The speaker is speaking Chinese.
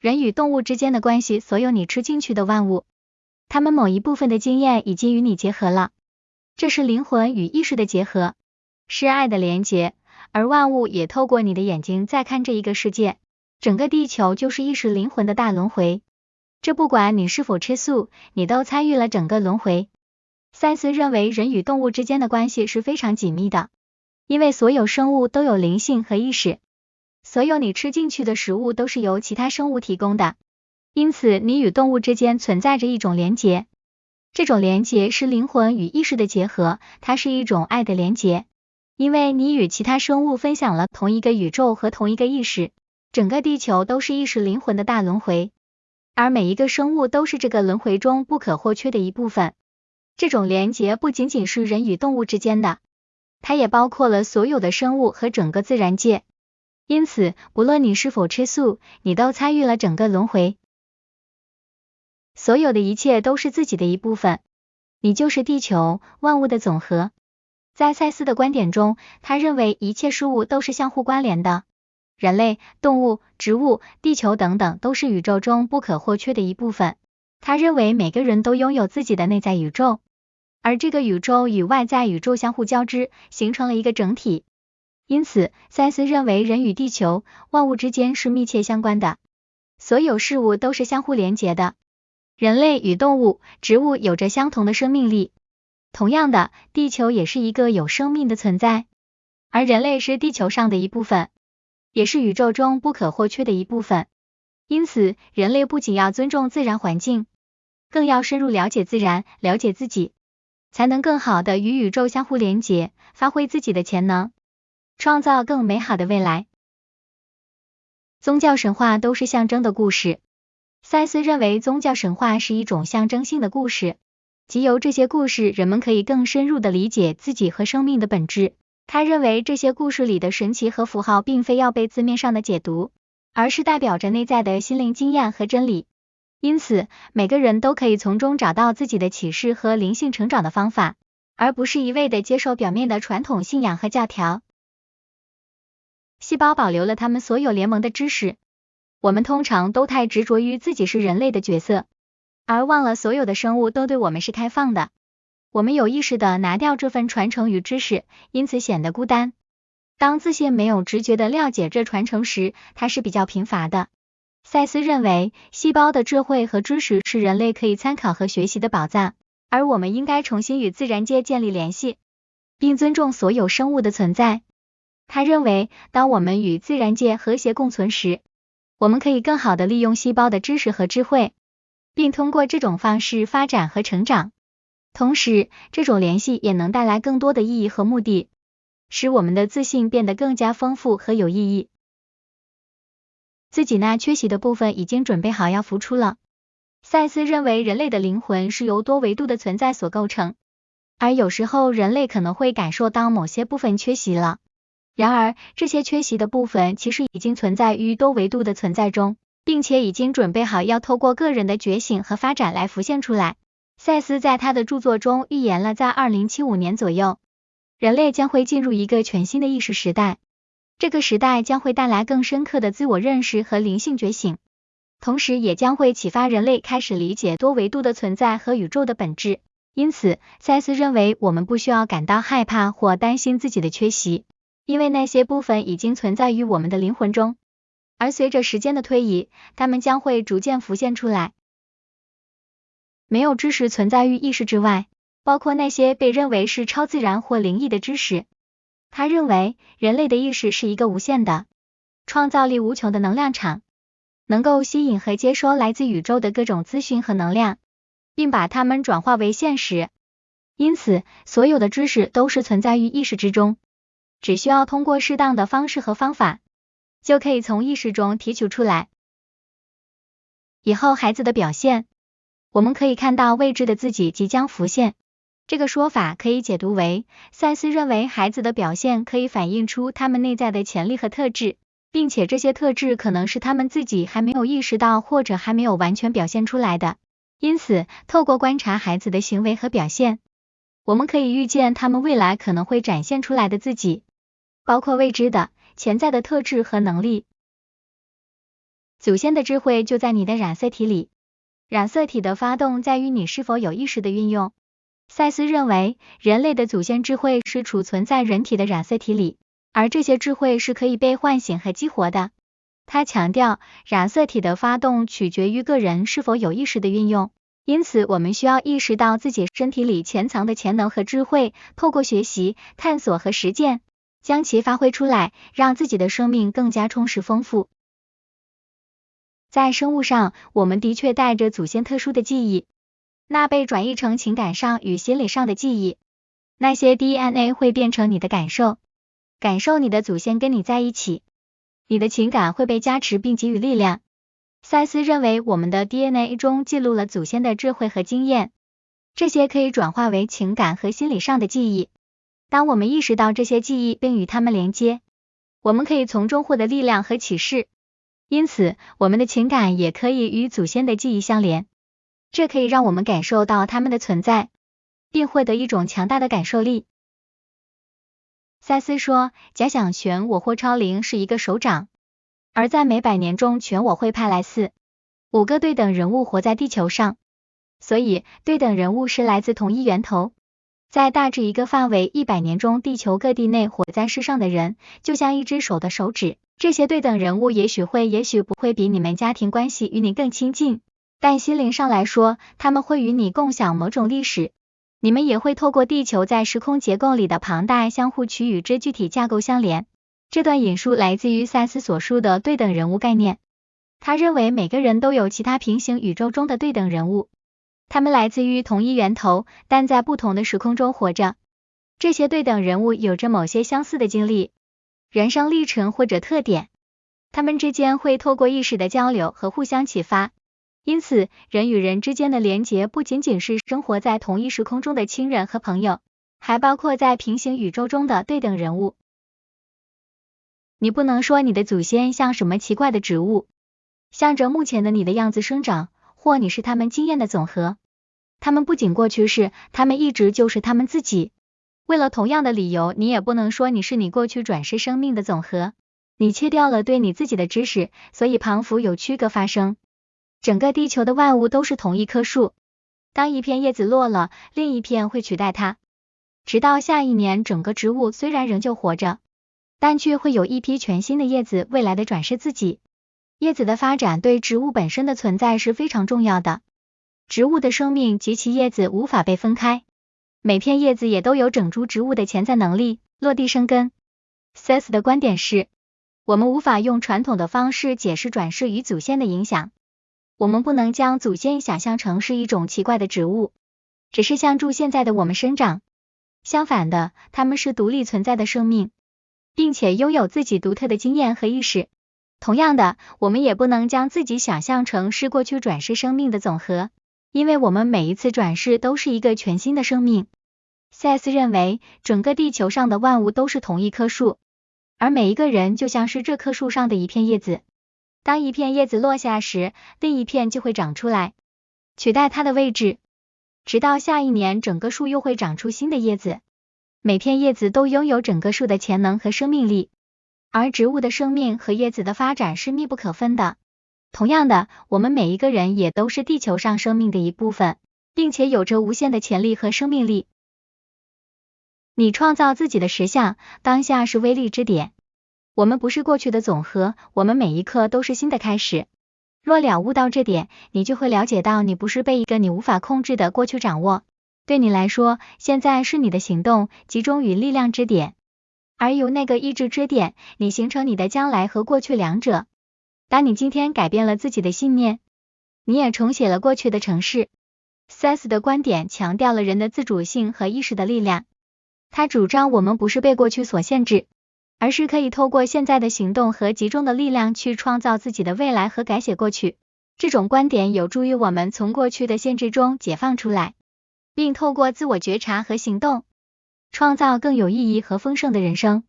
人与动物之间的关系，所有你吃进去的万物，它们某一部分的经验已经与你结合了，这是灵魂与意识的结合，是爱的连结，而万物也透过你的眼睛在看这一个世界，整个地球就是意识灵魂的大轮回，这不管你是否吃素，你都参与了整个轮回。赛斯认为人与动物之间的关系是非常紧密的，因为所有生物都有灵性和意识。所有你吃进去的食物都是由其他生物提供的，因此你与动物之间存在着一种连结。这种连结是灵魂与意识的结合，它是一种爱的连结，因为你与其他生物分享了同一个宇宙和同一个意识。整个地球都是意识灵魂的大轮回，而每一个生物都是这个轮回中不可或缺的一部分。这种连结不仅仅是人与动物之间的，它也包括了所有的生物和整个自然界。因此，不论你是否吃素，你都参与了整个轮回。所有的一切都是自己的一部分，你就是地球万物的总和。在赛斯的观点中，他认为一切事物都是相互关联的，人类、动物、植物、地球等等都是宇宙中不可或缺的一部分。他认为每个人都拥有自己的内在宇宙，而这个宇宙与外在宇宙相互交织，形成了一个整体。因此，赛斯认为人与地球万物之间是密切相关的，所有事物都是相互连结的。人类与动物、植物有着相同的生命力，同样的，地球也是一个有生命的存在，而人类是地球上的一部分，也是宇宙中不可或缺的一部分。因此，人类不仅要尊重自然环境，更要深入了解自然，了解自己，才能更好的与宇宙相互连结，发挥自己的潜能。创造更美好的未来。宗教神话都是象征的故事。赛斯认为，宗教神话是一种象征性的故事，即由这些故事，人们可以更深入的理解自己和生命的本质。他认为，这些故事里的神奇和符号，并非要被字面上的解读，而是代表着内在的心灵经验和真理。因此，每个人都可以从中找到自己的启示和灵性成长的方法，而不是一味的接受表面的传统信仰和教条。细胞保留了他们所有联盟的知识。我们通常都太执着于自己是人类的角色，而忘了所有的生物都对我们是开放的。我们有意识的拿掉这份传承与知识，因此显得孤单。当自信没有直觉的了解这传承时，它是比较贫乏的。赛斯认为，细胞的智慧和知识是人类可以参考和学习的宝藏，而我们应该重新与自然界建立联系，并尊重所有生物的存在。他认为，当我们与自然界和谐共存时，我们可以更好的利用细胞的知识和智慧，并通过这种方式发展和成长。同时，这种联系也能带来更多的意义和目的，使我们的自信变得更加丰富和有意义。自己那缺席的部分已经准备好要浮出了。赛斯认为，人类的灵魂是由多维度的存在所构成，而有时候人类可能会感受到某些部分缺席了。然而，这些缺席的部分其实已经存在于多维度的存在中，并且已经准备好要透过个人的觉醒和发展来浮现出来。赛斯在他的著作中预言了，在二零七五年左右，人类将会进入一个全新的意识时代。这个时代将会带来更深刻的自我认识和灵性觉醒，同时也将会启发人类开始理解多维度的存在和宇宙的本质。因此，赛斯认为我们不需要感到害怕或担心自己的缺席。因为那些部分已经存在于我们的灵魂中，而随着时间的推移，它们将会逐渐浮现出来。没有知识存在于意识之外，包括那些被认为是超自然或灵异的知识。他认为人类的意识是一个无限的、创造力无穷的能量场，能够吸引和接收来自宇宙的各种资讯和能量，并把它们转化为现实。因此，所有的知识都是存在于意识之中。只需要通过适当的方式和方法，就可以从意识中提取出来。以后孩子的表现，我们可以看到未知的自己即将浮现。这个说法可以解读为，赛斯认为孩子的表现可以反映出他们内在的潜力和特质，并且这些特质可能是他们自己还没有意识到或者还没有完全表现出来的。因此，透过观察孩子的行为和表现，我们可以预见他们未来可能会展现出来的自己。包括未知的、潜在的特质和能力。祖先的智慧就在你的染色体里，染色体的发动在于你是否有意识的运用。赛斯认为，人类的祖先智慧是储存在人体的染色体里，而这些智慧是可以被唤醒和激活的。他强调，染色体的发动取决于个人是否有意识的运用。因此，我们需要意识到自己身体里潜藏的潜能和智慧，透过学习、探索和实践，将其发挥出来，让自己的生命更加充实丰富。在生物上，我们的确带着祖先特殊的记忆，那被转译成情感上与心理上的记忆。那些 DNA 会变成你的感受，感受你的祖先跟你在一起，你的情感会被加持并给予力量。赛斯认为，我们的 DNA 中记录了祖先的智慧和经验，这些可以转化为情感和心理上的记忆。当我们意识到这些记忆并与它们连接，我们可以从中获得力量和启示。因此，我们的情感也可以与祖先的记忆相连，这可以让我们感受到他们的存在，并获得一种强大的感受力。赛斯说，假想全我或超灵是一个手掌。而在每百年中，全我会派来四五个对等人物活在地球上，所以对等人物是来自同一源头。在大致一个范围一百年中，地球各地内活在世上的人，就像一只手的手指。这些对等人物也许会，也许不会比你们家庭关系与你更亲近，但心灵上来说，他们会与你共享某种历史。你们也会透过地球在时空结构里的庞大相互区与之具体架构相连。这段引述来自于萨斯所述的对等人物概念。他认为每个人都有其他平行宇宙中的对等人物，他们来自于同一源头，但在不同的时空中活着。这些对等人物有着某些相似的经历、人生历程或者特点，他们之间会透过意识的交流和互相启发。因此，人与人之间的连结不仅仅是生活在同一时空中的亲人和朋友，还包括在平行宇宙中的对等人物。你不能说你的祖先像什么奇怪的植物，向着目前的你的样子生长，或你是他们经验的总和。他们不仅过去是，他们一直就是他们自己。为了同样的理由，你也不能说你是你过去转世生命的总和。你切掉了对你自己的知识，所以旁幅有区隔发生。整个地球的万物都是同一棵树，当一片叶子落了，另一片会取代它，直到下一年，整个植物虽然仍旧活着。但却会有一批全新的叶子未来的转世自己。叶子的发展对植物本身的存在是非常重要的。植物的生命及其叶子无法被分开，每片叶子也都有整株植物的潜在能力落地生根。S 的观点是，我们无法用传统的方式解释转世与祖先的影响。我们不能将祖先想象成是一种奇怪的植物，只是像助现在的我们生长。相反的，他们是独立存在的生命。并且拥有自己独特的经验和意识。同样的，我们也不能将自己想象成是过去转世生命的总和，因为我们每一次转世都是一个全新的生命。赛斯认为，整个地球上的万物都是同一棵树，而每一个人就像是这棵树上的一片叶子。当一片叶子落下时，另一片就会长出来，取代它的位置，直到下一年，整个树又会长出新的叶子。每片叶子都拥有整个树的潜能和生命力，而植物的生命和叶子的发展是密不可分的。同样的，我们每一个人也都是地球上生命的一部分，并且有着无限的潜力和生命力。你创造自己的实相，当下是威力之点。我们不是过去的总和，我们每一刻都是新的开始。若了悟到这点，你就会了解到，你不是被一个你无法控制的过去掌握。对你来说，现在是你的行动集中于力量之点，而由那个意志之点，你形成你的将来和过去两者。当你今天改变了自己的信念，你也重写了过去的城市。S 的观点强调了人的自主性和意识的力量。他主张我们不是被过去所限制，而是可以透过现在的行动和集中的力量去创造自己的未来和改写过去。这种观点有助于我们从过去的限制中解放出来。并透过自我觉察和行动，创造更有意义和丰盛的人生。